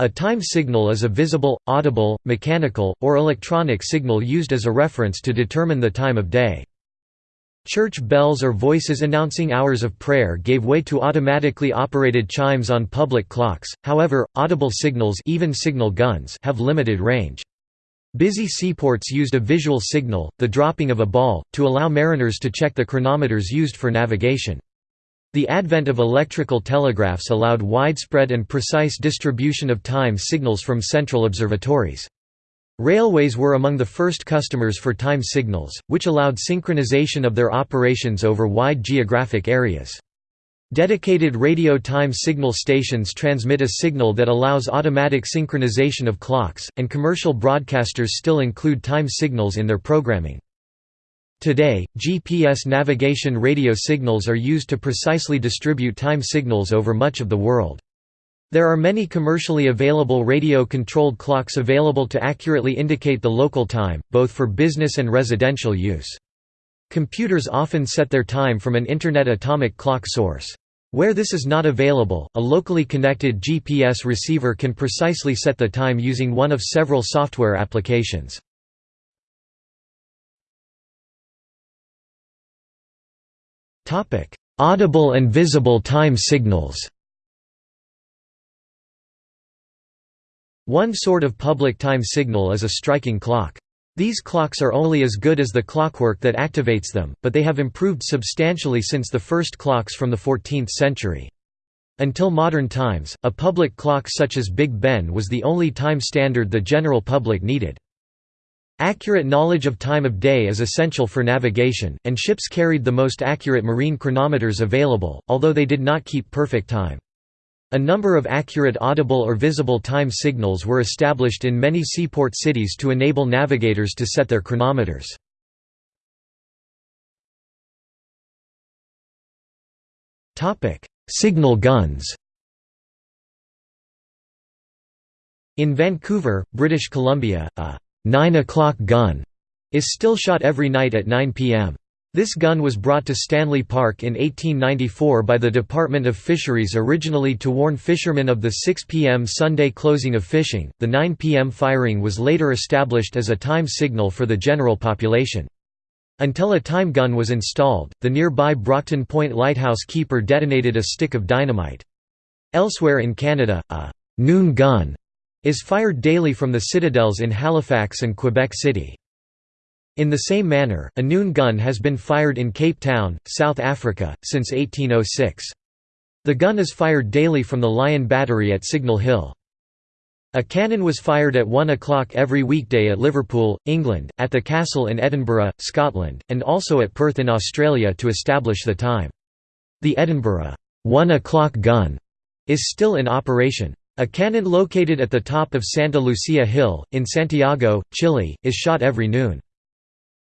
A time signal is a visible, audible, mechanical, or electronic signal used as a reference to determine the time of day. Church bells or voices announcing hours of prayer gave way to automatically operated chimes on public clocks, however, audible signals even signal guns have limited range. Busy seaports used a visual signal, the dropping of a ball, to allow mariners to check the chronometers used for navigation. The advent of electrical telegraphs allowed widespread and precise distribution of time signals from central observatories. Railways were among the first customers for time signals, which allowed synchronization of their operations over wide geographic areas. Dedicated radio time signal stations transmit a signal that allows automatic synchronization of clocks, and commercial broadcasters still include time signals in their programming. Today, GPS navigation radio signals are used to precisely distribute time signals over much of the world. There are many commercially available radio-controlled clocks available to accurately indicate the local time, both for business and residential use. Computers often set their time from an Internet atomic clock source. Where this is not available, a locally connected GPS receiver can precisely set the time using one of several software applications. Audible and visible time signals One sort of public time signal is a striking clock. These clocks are only as good as the clockwork that activates them, but they have improved substantially since the first clocks from the 14th century. Until modern times, a public clock such as Big Ben was the only time standard the general public needed. Accurate knowledge of time of day is essential for navigation, and ships carried the most accurate marine chronometers available, although they did not keep perfect time. A number of accurate audible or visible time signals were established in many seaport cities to enable navigators to set their chronometers. Signal guns In Vancouver, British Columbia, a 9 o'clock gun is still shot every night at 9 p.m. This gun was brought to Stanley Park in 1894 by the Department of Fisheries originally to warn fishermen of the 6 p.m. Sunday closing of fishing. The 9 p.m. firing was later established as a time signal for the general population. Until a time gun was installed, the nearby Brockton Point lighthouse keeper detonated a stick of dynamite. Elsewhere in Canada, a noon gun is fired daily from the citadels in Halifax and Quebec City. In the same manner, a noon gun has been fired in Cape Town, South Africa, since 1806. The gun is fired daily from the Lion Battery at Signal Hill. A cannon was fired at 1 o'clock every weekday at Liverpool, England, at the castle in Edinburgh, Scotland, and also at Perth in Australia to establish the time. The Edinburgh 1 o'clock gun is still in operation. A cannon located at the top of Santa Lucia Hill, in Santiago, Chile, is shot every noon.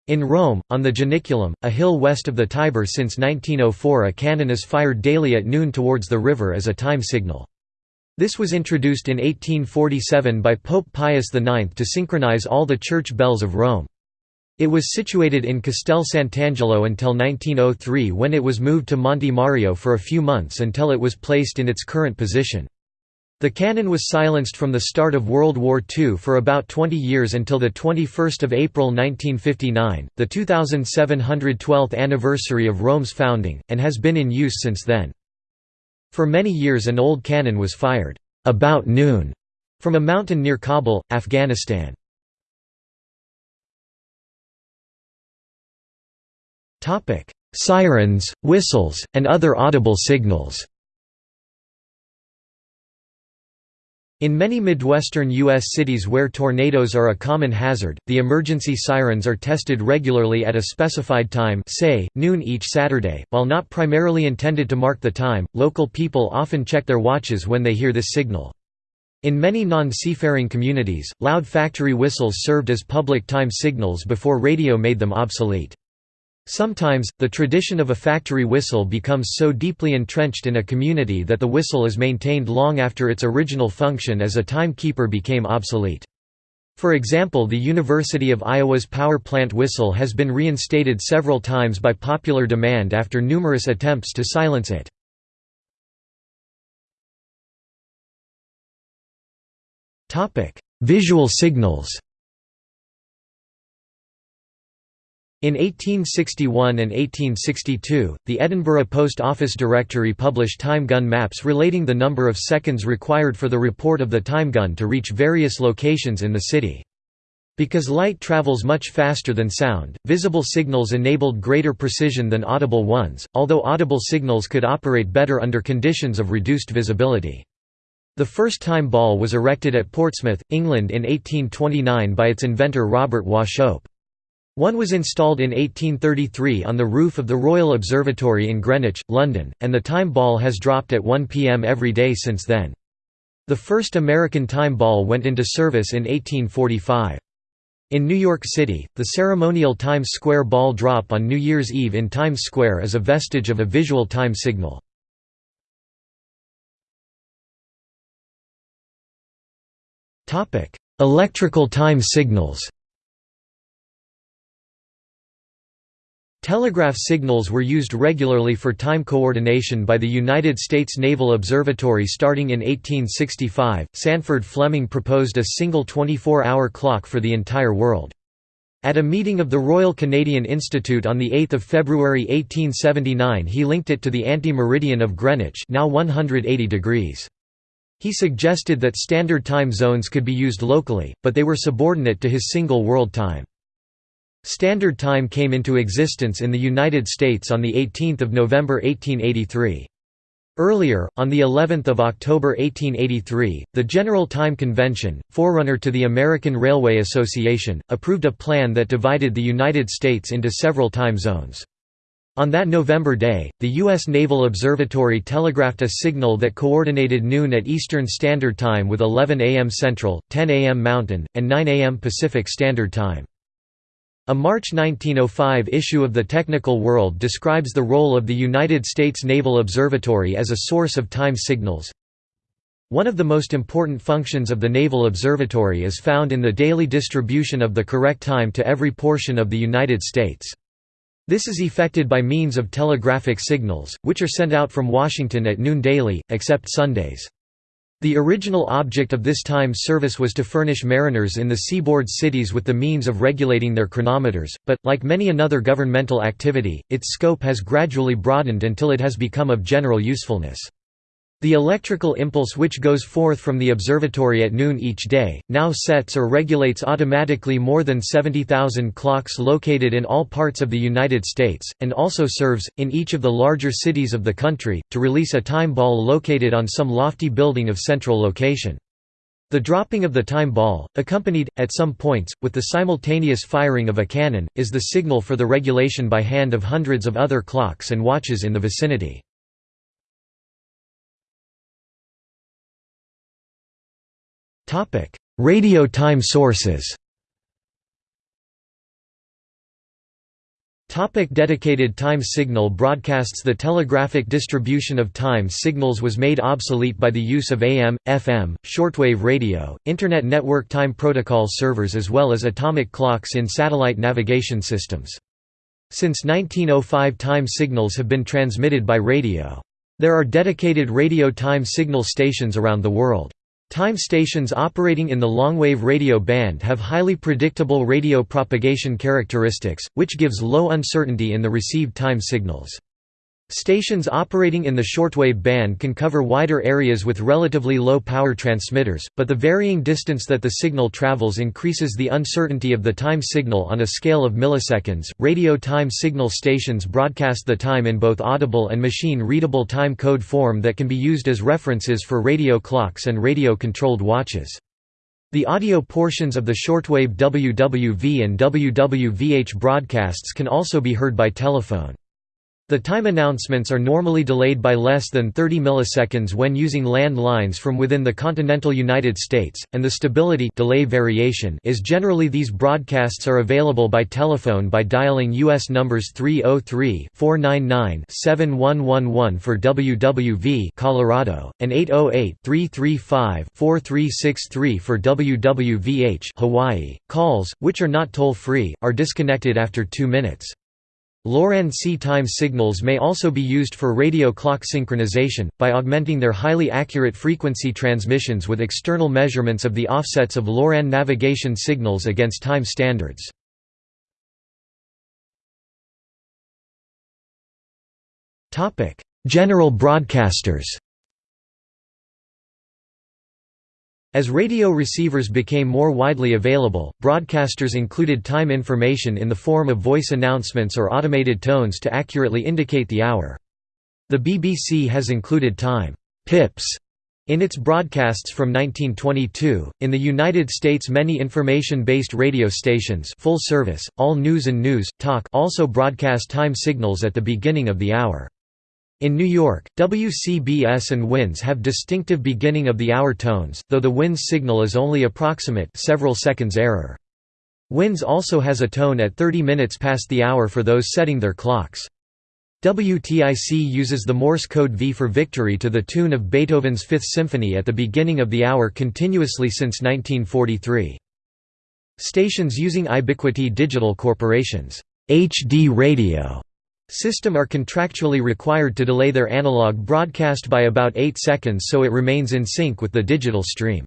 In Rome, on the Janiculum, a hill west of the Tiber since 1904 a cannon is fired daily at noon towards the river as a time signal. This was introduced in 1847 by Pope Pius IX to synchronize all the church bells of Rome. It was situated in Castel Sant'Angelo until 1903 when it was moved to Monte Mario for a few months until it was placed in its current position. The cannon was silenced from the start of World War II for about 20 years until 21 April 1959, the 2712th anniversary of Rome's founding, and has been in use since then. For many years an old cannon was fired, "'about noon' from a mountain near Kabul, Afghanistan. Sirens, whistles, and other audible signals In many Midwestern U.S. cities where tornadoes are a common hazard, the emergency sirens are tested regularly at a specified time say, noon each Saturday. While not primarily intended to mark the time, local people often check their watches when they hear this signal. In many non-seafaring communities, loud factory whistles served as public time signals before radio made them obsolete. Sometimes, the tradition of a factory whistle becomes so deeply entrenched in a community that the whistle is maintained long after its original function as a timekeeper became obsolete. For example the University of Iowa's power plant whistle has been reinstated several times by popular demand after numerous attempts to silence it. Visual signals In 1861 and 1862, the Edinburgh Post Office Directory published time gun maps relating the number of seconds required for the report of the time gun to reach various locations in the city. Because light travels much faster than sound, visible signals enabled greater precision than audible ones, although audible signals could operate better under conditions of reduced visibility. The first time ball was erected at Portsmouth, England in 1829 by its inventor Robert Wauchope. One was installed in 1833 on the roof of the Royal Observatory in Greenwich, London, and the time ball has dropped at 1 p.m. every day since then. The first American time ball went into service in 1845. In New York City, the ceremonial Times Square ball drop on New Year's Eve in Times Square is a vestige of a visual time signal. Electrical time signals Telegraph signals were used regularly for time coordination by the United States Naval Observatory starting in 1865. Sandford Fleming proposed a single 24 hour clock for the entire world. At a meeting of the Royal Canadian Institute on 8 February 1879 he linked it to the anti-meridian of Greenwich now 180 degrees. He suggested that standard time zones could be used locally, but they were subordinate to his single world time. Standard Time came into existence in the United States on 18 November 1883. Earlier, on the 11th of October 1883, the General Time Convention, forerunner to the American Railway Association, approved a plan that divided the United States into several time zones. On that November day, the U.S. Naval Observatory telegraphed a signal that coordinated noon at Eastern Standard Time with 11 a.m. Central, 10 a.m. Mountain, and 9 a.m. Pacific Standard Time. A March 1905 issue of the Technical World describes the role of the United States Naval Observatory as a source of time signals. One of the most important functions of the Naval Observatory is found in the daily distribution of the correct time to every portion of the United States. This is effected by means of telegraphic signals, which are sent out from Washington at noon daily, except Sundays. The original object of this time service was to furnish mariners in the seaboard cities with the means of regulating their chronometers, but, like many another governmental activity, its scope has gradually broadened until it has become of general usefulness. The electrical impulse which goes forth from the observatory at noon each day, now sets or regulates automatically more than 70,000 clocks located in all parts of the United States, and also serves, in each of the larger cities of the country, to release a time ball located on some lofty building of central location. The dropping of the time ball, accompanied, at some points, with the simultaneous firing of a cannon, is the signal for the regulation by hand of hundreds of other clocks and watches in the vicinity. Radio time sources Topic dedicated time signal broadcasts The telegraphic distribution of time signals was made obsolete by the use of AM, FM, shortwave radio, Internet network time protocol servers as well as atomic clocks in satellite navigation systems. Since 1905 time signals have been transmitted by radio. There are dedicated radio time signal stations around the world. Time stations operating in the longwave radio band have highly predictable radio propagation characteristics, which gives low uncertainty in the received time signals. Stations operating in the shortwave band can cover wider areas with relatively low power transmitters, but the varying distance that the signal travels increases the uncertainty of the time signal on a scale of milliseconds. Radio time signal stations broadcast the time in both audible and machine readable time code form that can be used as references for radio clocks and radio controlled watches. The audio portions of the shortwave WWV and WWVH broadcasts can also be heard by telephone. The time announcements are normally delayed by less than 30 milliseconds when using land lines from within the continental United States, and the stability delay variation is generally these broadcasts are available by telephone by dialing U.S. numbers 303-499-7111 for WWV Colorado, and 808-335-4363 for WWVH Hawaii. Calls, which are not toll-free, are disconnected after two minutes. Loran-C time signals may also be used for radio clock synchronization, by augmenting their highly accurate frequency transmissions with external measurements of the offsets of Loran navigation signals against time standards. General broadcasters As radio receivers became more widely available, broadcasters included time information in the form of voice announcements or automated tones to accurately indicate the hour. The BBC has included time pips in its broadcasts from 1922, in the United States many information-based radio stations full service, All News and News, Talk also broadcast time signals at the beginning of the hour. In New York, WCBS and WINS have distinctive beginning-of-the-hour tones, though the WINS signal is only approximate several seconds error. WINS also has a tone at 30 minutes past the hour for those setting their clocks. WTIC uses the Morse code V for victory to the tune of Beethoven's Fifth Symphony at the beginning of the hour continuously since 1943. Stations using iBiquity Digital Corporation's HD Radio system are contractually required to delay their analog broadcast by about 8 seconds so it remains in sync with the digital stream.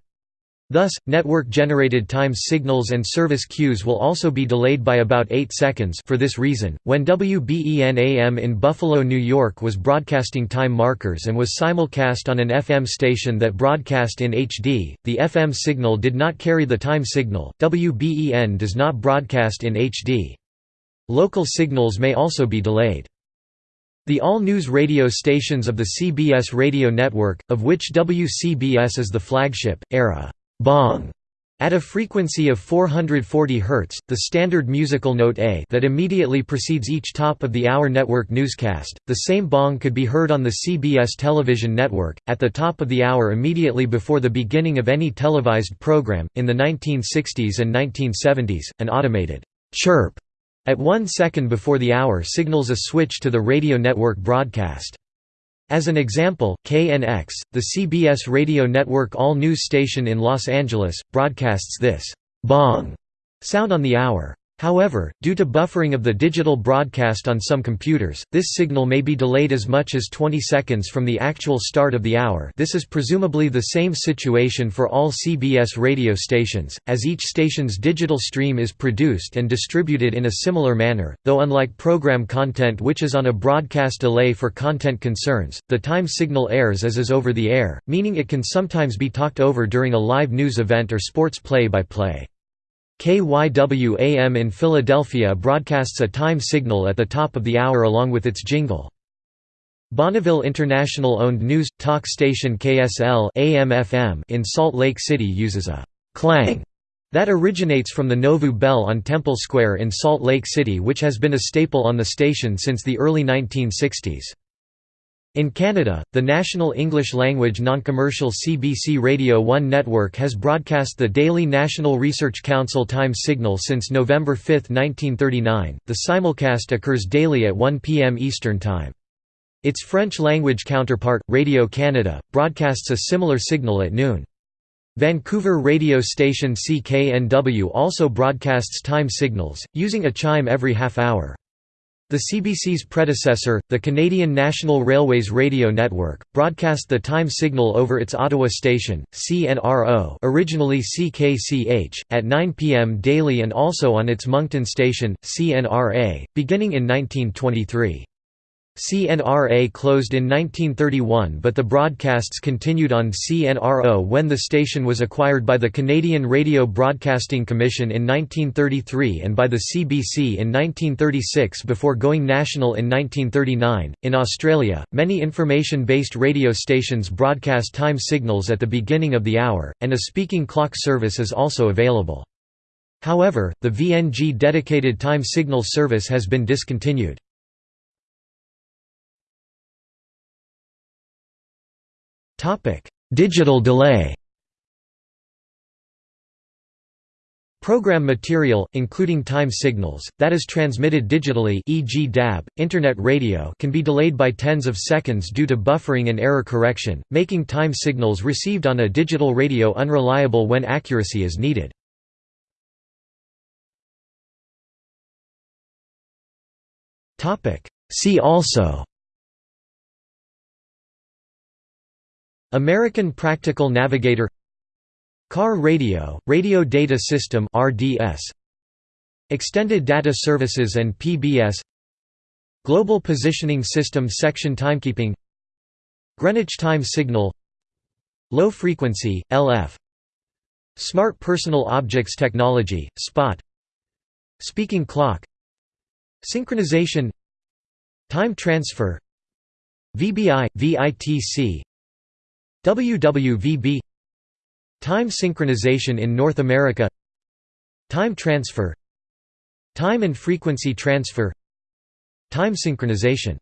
Thus, network-generated time signals and service cues will also be delayed by about 8 seconds for this reason, when WBEN-AM in Buffalo, New York was broadcasting time markers and was simulcast on an FM station that broadcast in HD, the FM signal did not carry the time signal. WBEN does not broadcast in HD. Local signals may also be delayed. The all-news radio stations of the CBS radio network, of which WCBS is the flagship, air a «bong» at a frequency of 440 Hz, the standard musical note A that immediately precedes each top-of-the-hour network newscast. The same bong could be heard on the CBS television network, at the top of the hour immediately before the beginning of any televised program. In the 1960s and 1970s, an automated chirp at one second before the hour signals a switch to the radio network broadcast. As an example, KNX, the CBS radio network all-news station in Los Angeles, broadcasts this «bong» sound on the hour. However, due to buffering of the digital broadcast on some computers, this signal may be delayed as much as 20 seconds from the actual start of the hour this is presumably the same situation for all CBS radio stations, as each station's digital stream is produced and distributed in a similar manner, though unlike program content which is on a broadcast delay for content concerns, the time signal airs as is over the air, meaning it can sometimes be talked over during a live news event or sports play-by-play. -play. KYW-AM in Philadelphia broadcasts a time signal at the top of the hour along with its jingle. Bonneville International-owned news, talk station KSL AM/FM in Salt Lake City uses a «clang» that originates from the Nauvoo Bell on Temple Square in Salt Lake City which has been a staple on the station since the early 1960s. In Canada, the national English-language non-commercial CBC Radio 1 network has broadcast the daily National Research Council time signal since November 5, 1939. The simulcast occurs daily at 1 p.m. Eastern Time. Its French-language counterpart, Radio Canada, broadcasts a similar signal at noon. Vancouver radio station CKNW also broadcasts time signals, using a chime every half hour. The CBC's predecessor, the Canadian National Railways Radio Network, broadcast the time signal over its Ottawa station, CNRO originally CKCH, at 9 p.m. daily and also on its Moncton station, CNRA, beginning in 1923. CNRA closed in 1931 but the broadcasts continued on CNRO when the station was acquired by the Canadian Radio Broadcasting Commission in 1933 and by the CBC in 1936 before going national in 1939. In Australia, many information based radio stations broadcast time signals at the beginning of the hour, and a speaking clock service is also available. However, the VNG dedicated time signal service has been discontinued. Digital delay Program material, including time signals, that is transmitted digitally e.g. DAB, Internet radio can be delayed by tens of seconds due to buffering and error correction, making time signals received on a digital radio unreliable when accuracy is needed. See also American Practical Navigator Car radio, Radio Data System RDS Extended Data Services and PBS Global Positioning System Section Timekeeping Greenwich Time Signal Low Frequency, LF Smart Personal Objects Technology, SPOT Speaking Clock Synchronization Time Transfer VBI, VITC WWVB Time synchronization in North America Time transfer Time and frequency transfer Time synchronization